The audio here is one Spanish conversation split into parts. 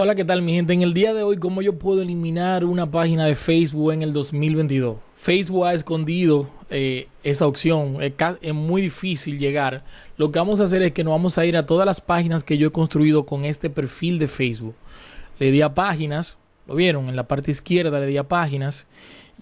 Hola, ¿qué tal mi gente? En el día de hoy, ¿cómo yo puedo eliminar una página de Facebook en el 2022? Facebook ha escondido eh, esa opción, es, es, muy difícil llegar. Lo que vamos a hacer es que nos vamos a ir a todas las páginas que yo he construido con este perfil de Facebook. Le di a páginas, lo vieron, en la parte izquierda le di a páginas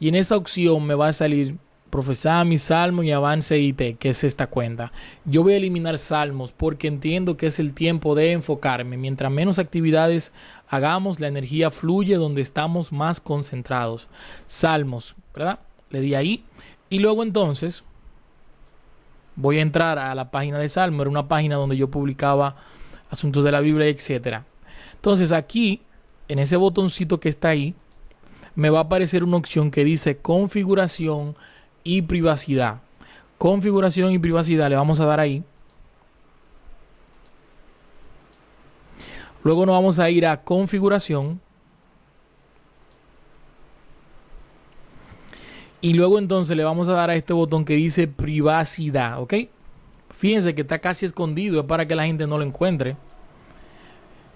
y en esa opción me va a salir profesar mi salmo y avance IT, que es esta cuenta. Yo voy a eliminar salmos porque entiendo que es el tiempo de enfocarme. Mientras menos actividades hagamos, la energía fluye donde estamos más concentrados. Salmos, ¿verdad? Le di ahí. Y luego entonces voy a entrar a la página de Salmo. Era una página donde yo publicaba asuntos de la Biblia, etcétera. Entonces aquí, en ese botoncito que está ahí, me va a aparecer una opción que dice configuración y privacidad. Configuración y privacidad le vamos a dar ahí. Luego nos vamos a ir a configuración. Y luego entonces le vamos a dar a este botón que dice privacidad, ¿ok? Fíjense que está casi escondido, es para que la gente no lo encuentre.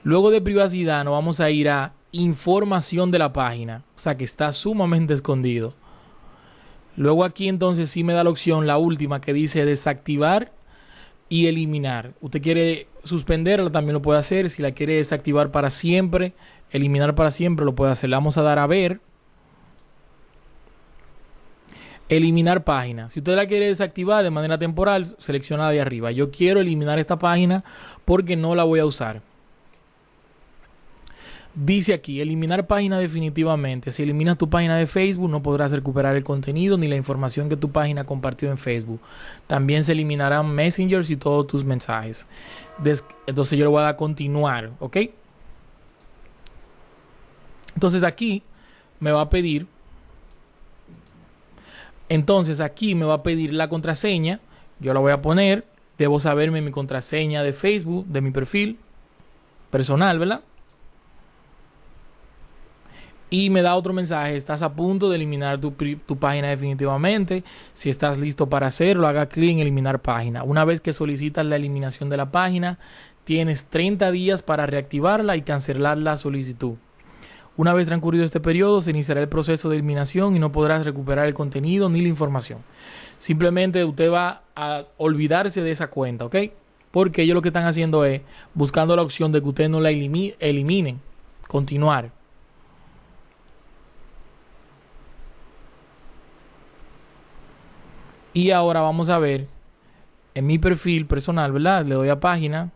Luego de privacidad nos vamos a ir a información de la página, o sea que está sumamente escondido. Luego aquí entonces sí me da la opción, la última, que dice desactivar y eliminar. Usted quiere suspenderla, también lo puede hacer. Si la quiere desactivar para siempre, eliminar para siempre, lo puede hacer. Le vamos a dar a ver. Eliminar página. Si usted la quiere desactivar de manera temporal, selecciona de arriba. Yo quiero eliminar esta página porque no la voy a usar. Dice aquí, eliminar página definitivamente. Si eliminas tu página de Facebook, no podrás recuperar el contenido ni la información que tu página compartió en Facebook. También se eliminarán messengers y todos tus mensajes. Entonces yo le voy a dar continuar, ¿ok? Entonces aquí me va a pedir, entonces aquí me va a pedir la contraseña. Yo la voy a poner. Debo saberme mi contraseña de Facebook, de mi perfil personal, ¿verdad? Y me da otro mensaje, estás a punto de eliminar tu, tu, página definitivamente, si estás listo para hacerlo, haga clic en eliminar página. Una vez que solicitas la eliminación de la página, tienes 30 días para reactivarla y cancelar la solicitud. Una vez transcurrido este periodo, se iniciará el proceso de eliminación y no podrás recuperar el contenido ni la información. Simplemente usted va a olvidarse de esa cuenta, ¿ok? Porque ellos lo que están haciendo es buscando la opción de que usted no la elimine, continuar. Y ahora vamos a ver en mi perfil personal, ¿verdad? Le doy a página.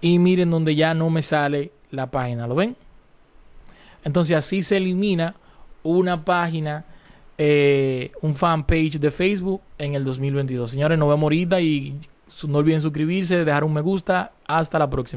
Y miren donde ya no me sale la página, ¿lo ven? Entonces así se elimina una página, eh, un fanpage de Facebook en el 2022. Señores, nos vemos ahorita y no olviden suscribirse, dejar un me gusta. Hasta la próxima.